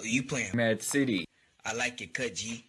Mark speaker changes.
Speaker 1: Oh, you playing?
Speaker 2: Mad City.
Speaker 1: I like it, cut, G.